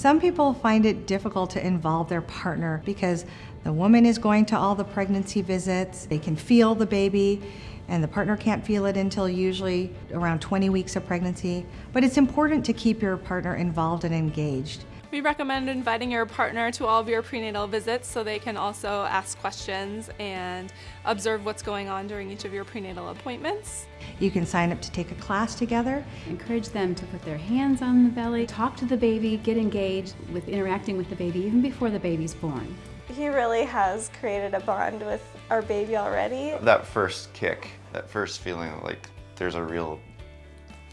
Some people find it difficult to involve their partner because the woman is going to all the pregnancy visits, they can feel the baby, and the partner can't feel it until usually around 20 weeks of pregnancy. But it's important to keep your partner involved and engaged. We recommend inviting your partner to all of your prenatal visits so they can also ask questions and observe what's going on during each of your prenatal appointments. You can sign up to take a class together. Encourage them to put their hands on the belly, talk to the baby, get engaged with interacting with the baby even before the baby's born. He really has created a bond with our baby already. That first kick, that first feeling like there's a real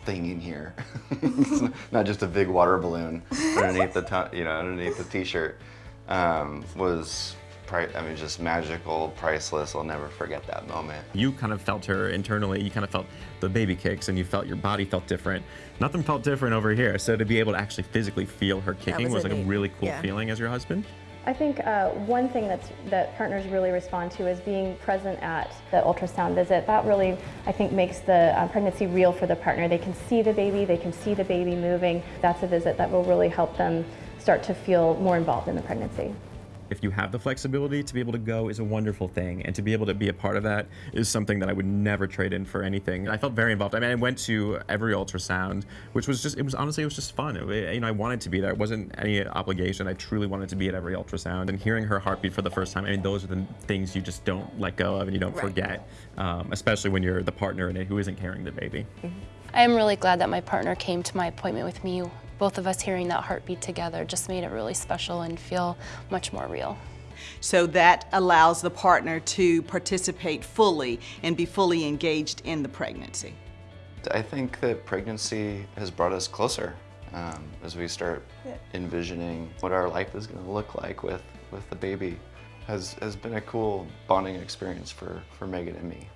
thing in here. it's not just a big water balloon underneath the you know underneath the t-shirt um, was I mean, just magical, priceless. I'll never forget that moment. You kind of felt her internally. You kind of felt the baby kicks, and you felt your body felt different. Nothing felt different over here. So to be able to actually physically feel her kicking was, was, like a really cool yeah. feeling as your husband. I think uh, one thing that's, that partners really respond to is being present at the ultrasound visit. That really, I think, makes the uh, pregnancy real for the partner. They can see the baby, they can see the baby moving. That's a visit that will really help them start to feel more involved in the pregnancy if you have the flexibility to be able to go is a wonderful thing and to be able to be a part of that is something that I would never trade in for anything. I felt very involved. I mean, I went to every ultrasound, which was just, it was honestly, it was just fun. It, you know, I wanted to be there. It wasn't any obligation. I truly wanted to be at every ultrasound and hearing her heartbeat for the first time. I mean, those are the things you just don't let go of and you don't right. forget, um, especially when you're the partner in it who isn't carrying the baby. Mm -hmm. I am really glad that my partner came to my appointment with me. Both of us hearing that heartbeat together just made it really special and feel much more real. So that allows the partner to participate fully and be fully engaged in the pregnancy. I think that pregnancy has brought us closer um, as we start envisioning what our life is going to look like with, with the baby. Has, has been a cool bonding experience for, for Megan and me.